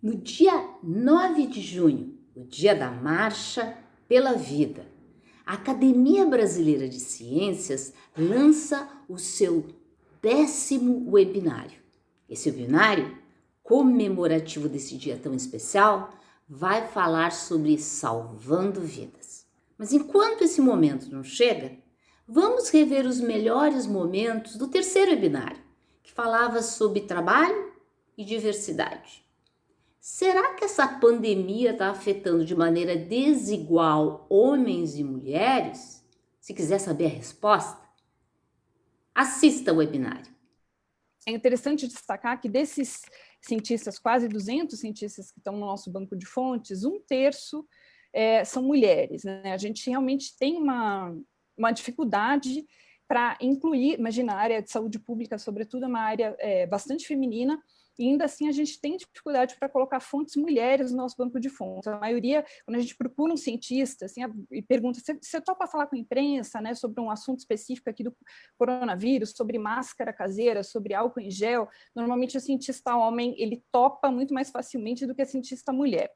No dia 9 de junho, o dia da Marcha pela Vida, a Academia Brasileira de Ciências lança o seu décimo webinário. Esse webinário, comemorativo desse dia tão especial, vai falar sobre salvando vidas. Mas enquanto esse momento não chega, vamos rever os melhores momentos do terceiro webinário, que falava sobre trabalho e diversidade. Será que essa pandemia está afetando de maneira desigual homens e mulheres? Se quiser saber a resposta, assista o webinário. É interessante destacar que desses cientistas, quase 200 cientistas que estão no nosso banco de fontes, um terço é, são mulheres. Né? A gente realmente tem uma, uma dificuldade para incluir, imagina, a área de saúde pública, sobretudo, é uma área é, bastante feminina, e ainda assim a gente tem dificuldade para colocar fontes mulheres no nosso banco de fontes. A maioria, quando a gente procura um cientista assim, e pergunta, você, topa falar com a imprensa né, sobre um assunto específico aqui do coronavírus, sobre máscara caseira, sobre álcool em gel, normalmente o cientista homem ele topa muito mais facilmente do que a cientista mulher.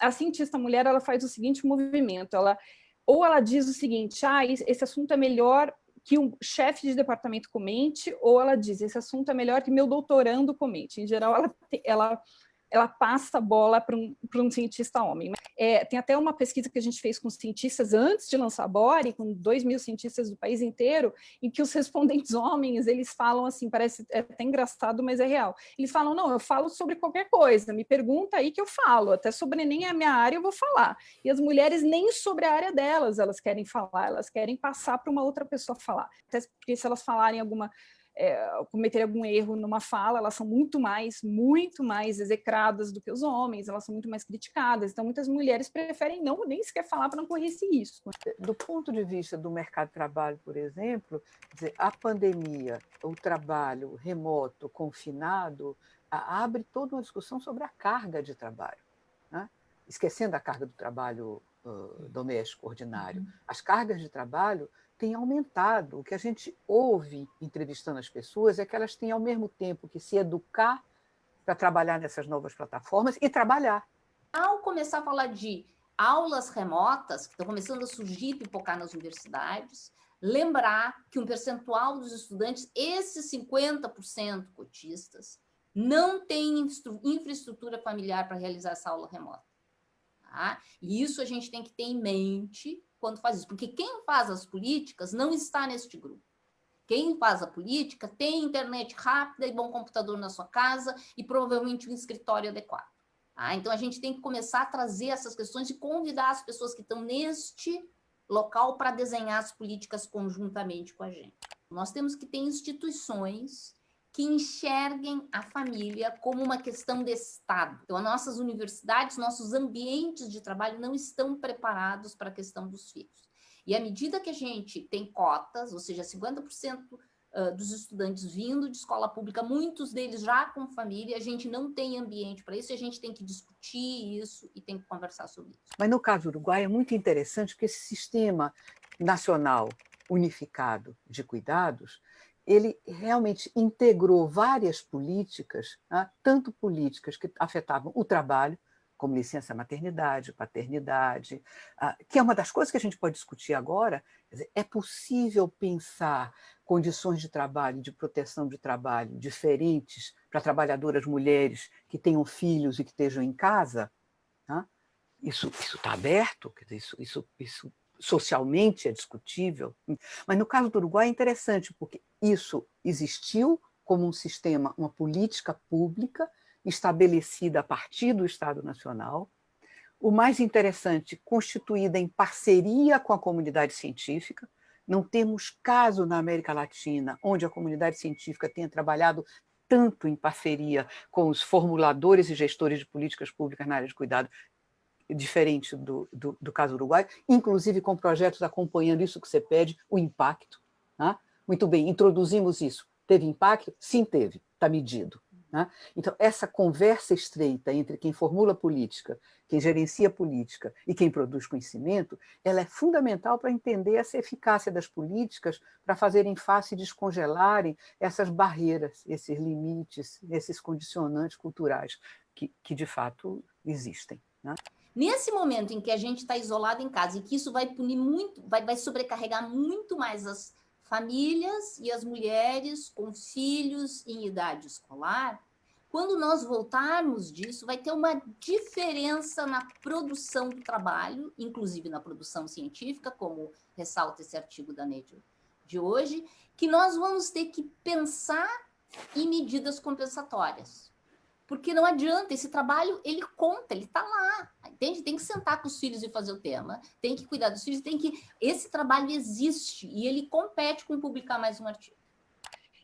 A cientista mulher ela faz o seguinte movimento, ela ou ela diz o seguinte, ah, esse assunto é melhor que um chefe de departamento comente, ou ela diz, esse assunto é melhor que meu doutorando comente. Em geral, ela, ela ela passa a bola para um, um cientista homem. É, tem até uma pesquisa que a gente fez com cientistas antes de lançar a Bore, com dois mil cientistas do país inteiro, em que os respondentes homens, eles falam assim, parece até engraçado, mas é real. Eles falam, não, eu falo sobre qualquer coisa, me pergunta aí que eu falo, até sobre nem a minha área eu vou falar. E as mulheres nem sobre a área delas elas querem falar, elas querem passar para uma outra pessoa falar. Até porque se elas falarem alguma é, cometer algum erro numa fala, elas são muito mais, muito mais execradas do que os homens, elas são muito mais criticadas, então muitas mulheres preferem não nem sequer falar para não correr esse risco. Do ponto de vista do mercado de trabalho, por exemplo, dizer, a pandemia, o trabalho remoto, confinado, abre toda uma discussão sobre a carga de trabalho, né? esquecendo a carga do trabalho uh, doméstico ordinário. Uhum. As cargas de trabalho tem aumentado. O que a gente ouve entrevistando as pessoas é que elas têm, ao mesmo tempo, que se educar para trabalhar nessas novas plataformas e trabalhar. Ao começar a falar de aulas remotas, que estão começando a surgir e pipocar nas universidades, lembrar que um percentual dos estudantes, esses 50% cotistas, não tem infraestrutura familiar para realizar essa aula remota. Tá? E isso a gente tem que ter em mente quando faz isso, porque quem faz as políticas não está neste grupo. Quem faz a política tem internet rápida e bom computador na sua casa e provavelmente um escritório adequado. Tá? Então, a gente tem que começar a trazer essas questões e convidar as pessoas que estão neste local para desenhar as políticas conjuntamente com a gente. Nós temos que ter instituições que enxerguem a família como uma questão de Estado. Então, as nossas universidades, nossos ambientes de trabalho não estão preparados para a questão dos filhos. E à medida que a gente tem cotas, ou seja, 50% dos estudantes vindo de escola pública, muitos deles já com família, a gente não tem ambiente para isso, e a gente tem que discutir isso e tem que conversar sobre isso. Mas no caso do Uruguai é muito interessante porque esse sistema nacional unificado de cuidados ele realmente integrou várias políticas, né, tanto políticas que afetavam o trabalho, como licença maternidade, paternidade, ah, que é uma das coisas que a gente pode discutir agora, é possível pensar condições de trabalho, de proteção de trabalho diferentes para trabalhadoras mulheres que tenham filhos e que estejam em casa? Isso está aberto, isso, isso, isso socialmente é discutível. Mas no caso do Uruguai é interessante, porque isso existiu como um sistema, uma política pública estabelecida a partir do Estado Nacional, o mais interessante, constituída em parceria com a comunidade científica, não temos caso na América Latina onde a comunidade científica tenha trabalhado tanto em parceria com os formuladores e gestores de políticas públicas na área de cuidado diferente do, do, do, caso uruguai, inclusive com projetos acompanhando isso que você pede, o impacto. Né? Muito bem, introduzimos isso. Teve impacto? Sim, teve, está medido. Né? Então, essa conversa estreita entre quem formula política, quem gerencia política e quem produz conhecimento, ela é fundamental para entender essa eficácia das políticas para fazerem face e descongelarem essas barreiras, esses limites, esses condicionantes culturais que, que de fato existem. Né? Nesse momento em que a gente está isolado em casa e que isso vai punir muito, vai, vai sobrecarregar muito mais as famílias e as mulheres com filhos em idade escolar, quando nós voltarmos disso, vai ter uma diferença na produção do trabalho, inclusive na produção científica, como ressalta esse artigo da Nature de hoje, que nós vamos ter que pensar em medidas compensatórias. Porque não adianta, esse trabalho, ele conta, ele está lá, entende? Tem que sentar com os filhos e fazer o tema, tem que cuidar dos filhos, tem que... Esse trabalho existe e ele compete com publicar mais um artigo.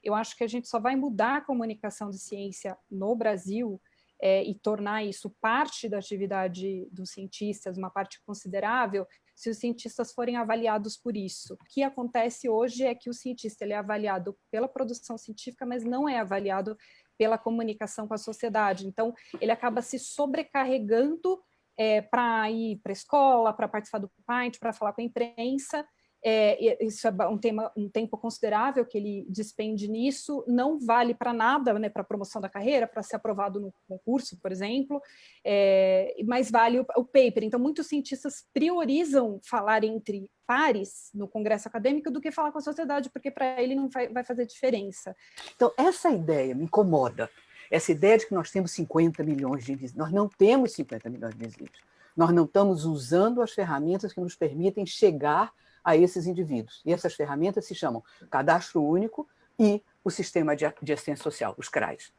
Eu acho que a gente só vai mudar a comunicação de ciência no Brasil é, e tornar isso parte da atividade dos cientistas, uma parte considerável, se os cientistas forem avaliados por isso. O que acontece hoje é que o cientista ele é avaliado pela produção científica, mas não é avaliado pela comunicação com a sociedade. Então, ele acaba se sobrecarregando é, para ir para a escola, para participar do Pint, para falar com a imprensa, é, isso é um, tema, um tempo considerável que ele despende nisso, não vale para nada, né, para promoção da carreira, para ser aprovado no concurso, por exemplo, é, mas vale o, o, paper. Então, muitos cientistas priorizam falar entre pares no congresso acadêmico do que falar com a sociedade, porque para ele não vai, vai fazer diferença. Então, essa ideia me incomoda, essa ideia de que nós temos 50 milhões de invisíveis. Nós não temos 50 milhões de invisíveis. Nós não estamos usando as ferramentas que nos permitem chegar a esses indivíduos. E essas ferramentas se chamam Cadastro Único e o Sistema de Assistência Social, os CRAs.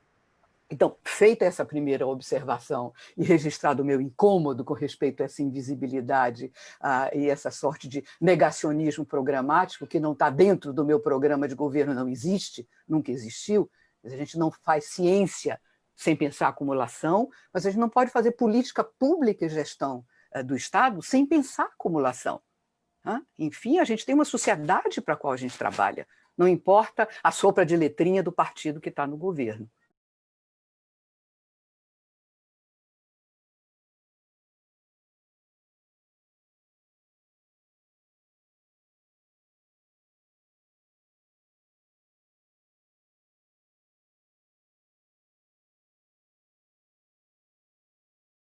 Então, feita essa primeira observação e registrado o meu incômodo com respeito a essa invisibilidade uh, e essa sorte de negacionismo programático que não está dentro do meu programa de governo, não existe, nunca existiu, a gente não faz ciência sem pensar acumulação, mas a gente não pode fazer política pública e gestão uh, do Estado sem pensar acumulação. Enfim, a gente tem uma sociedade para a qual a gente trabalha, não importa a sopra de letrinha do partido que está no governo.